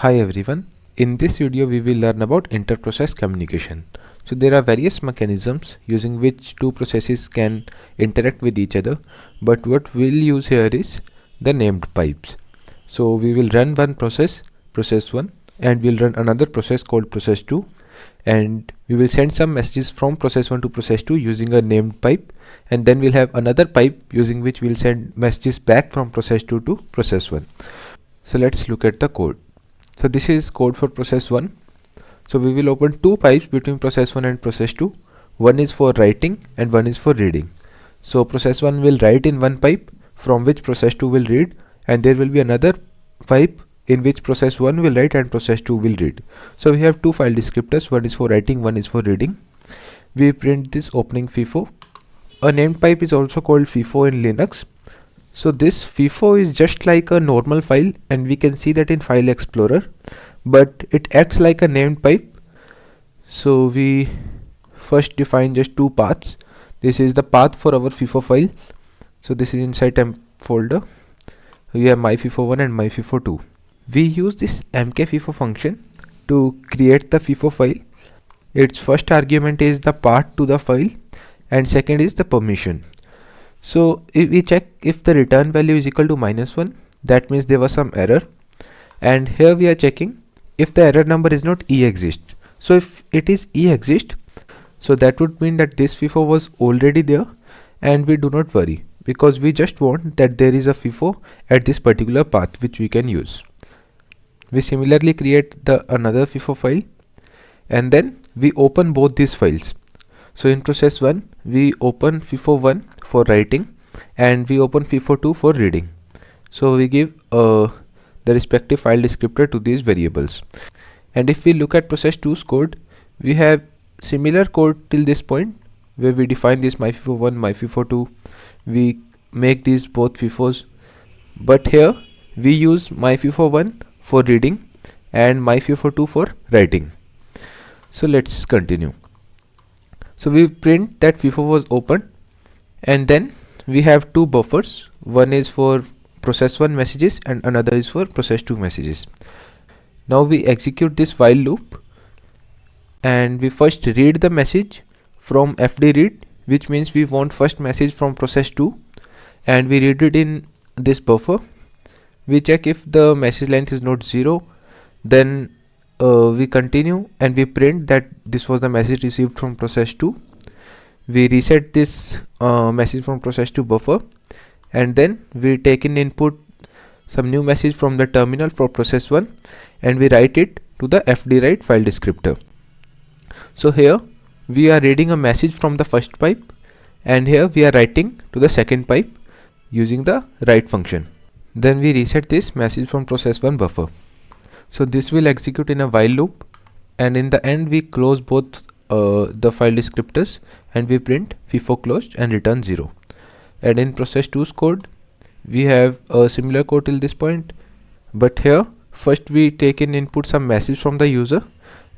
Hi everyone. In this video we will learn about inter-process communication. So there are various mechanisms using which two processes can interact with each other but what we'll use here is the named pipes. So we will run one process, process 1 and we'll run another process called process 2 and we will send some messages from process 1 to process 2 using a named pipe and then we'll have another pipe using which we'll send messages back from process 2 to process 1. So let's look at the code. So this is code for process 1. So we will open two pipes between process 1 and process 2. One is for writing and one is for reading. So process 1 will write in one pipe from which process 2 will read and there will be another pipe in which process 1 will write and process 2 will read. So we have two file descriptors, one is for writing, one is for reading. We print this opening FIFO. A named pipe is also called FIFO in Linux. So this FIFO is just like a normal file and we can see that in File Explorer but it acts like a named pipe. So we first define just two paths. This is the path for our FIFO file. So this is inside temp folder. We have myfifo1 and myfifo2 we use this mkfifo function to create the FIFO file. Its first argument is the path to the file and second is the permission. So if we check if the return value is equal to minus 1 that means there was some error. And here we are checking if the error number is not e exist. So if it is e exist so that would mean that this FIFO was already there and we do not worry because we just want that there is a FIFO at this particular path which we can use. We similarly create the another FIFO file and then we open both these files so in process 1 we open FIFO1 for writing and we open FIFO2 for reading. So we give uh, the respective file descriptor to these variables. And if we look at process 2's code we have similar code till this point where we define this myfifo1 myfifo2 we make these both fifos but here we use myfifo1 for reading and myfifo2 for writing. So let's continue so we print that FIFO was opened and then we have two buffers. One is for process 1 messages and another is for process 2 messages. Now we execute this while loop and we first read the message from fd read which means we want first message from process 2 and we read it in this buffer. We check if the message length is not 0 then uh, we continue and we print that this was the message received from process 2 we reset this uh, message from process 2 buffer and then we take in input some new message from the terminal for process 1 and we write it to the fdwrite file descriptor. So here we are reading a message from the first pipe and here we are writing to the second pipe using the write function. Then we reset this message from process 1 buffer so this will execute in a while loop. And in the end we close both uh, the file descriptors and we print FIFO closed and return 0 and in process 2's code we have a similar code till this point. But here first we take in input some message from the user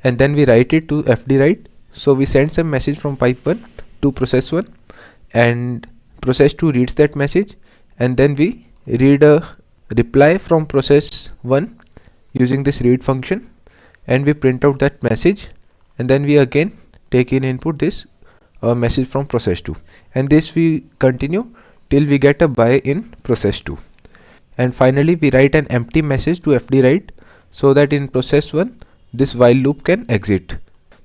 and then we write it to fdwrite so we send some message from pipe 1 to process 1 and process 2 reads that message. And then we read a reply from process 1 using this read function and we print out that message and then we again take in input this uh, message from process 2 and this we continue till we get a bye in process 2 and finally we write an empty message to fdwrite so that in process 1 this while loop can exit.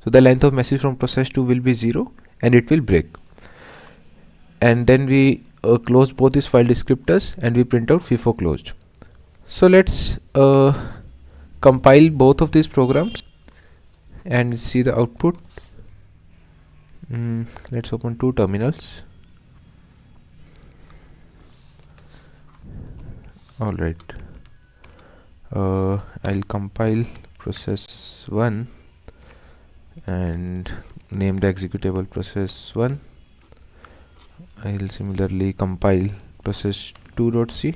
So the length of message from process 2 will be 0 and it will break. And then we uh, close both these file descriptors and we print out FIFO closed. So let's uh, compile both of these programs and see the output. Mm, let's open two terminals. Alright, uh, I'll compile process 1 and name the executable process 1 I'll similarly compile process 2.c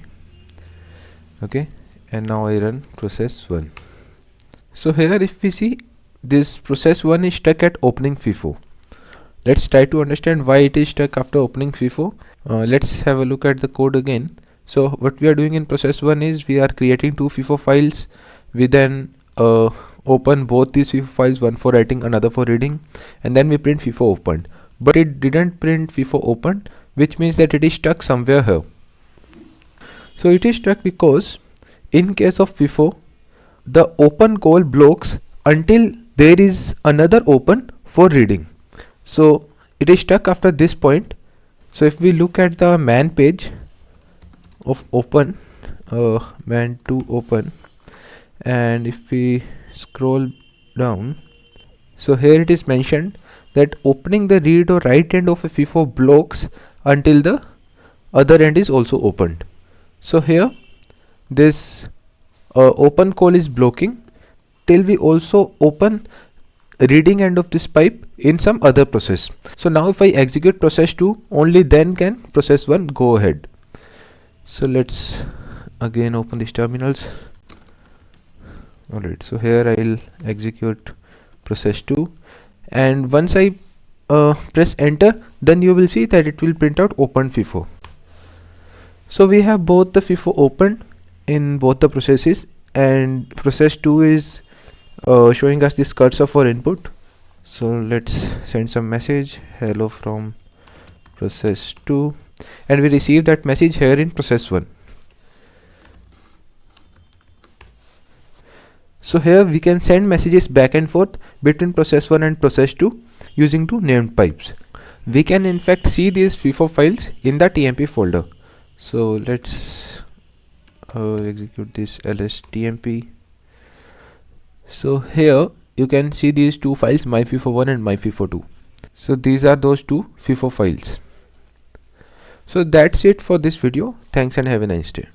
okay. And now I run process 1 so here if we see this process 1 is stuck at opening FIFO. Let's try to understand why it is stuck after opening FIFO. Uh, let's have a look at the code again. So what we are doing in process 1 is we are creating two FIFO files we then uh, open both these FIFO files one for writing another for reading and then we print FIFO opened. But it didn't print FIFO opened which means that it is stuck somewhere here. So it is stuck because in case of FIFO the open call blocks until there is another open for reading. So it is stuck after this point. So if we look at the man page of open uh, man to open and if we scroll down so here it is mentioned that opening the read or write end of a FIFO blocks until the other end is also opened. So here this uh, open call is blocking till we also open reading end of this pipe in some other process. So now if I execute process 2 only then can process 1 go ahead. So let's again open these terminals. Alright so here I'll execute process 2 and once I uh, press enter then you will see that it will print out open FIFO so we have both the FIFO opened in both the processes and process 2 is uh, showing us this cursor for input. So let's send some message. Hello from process 2 and we receive that message here in process 1 so here we can send messages back and forth between process 1 and process 2 using two named pipes. We can in fact see these FIFO files in the TMP folder. So let's uh, execute this lstmp so here you can see these two files myfifo1 and myfifo2 so these are those two FIFO files. So that's it for this video. Thanks and have a nice day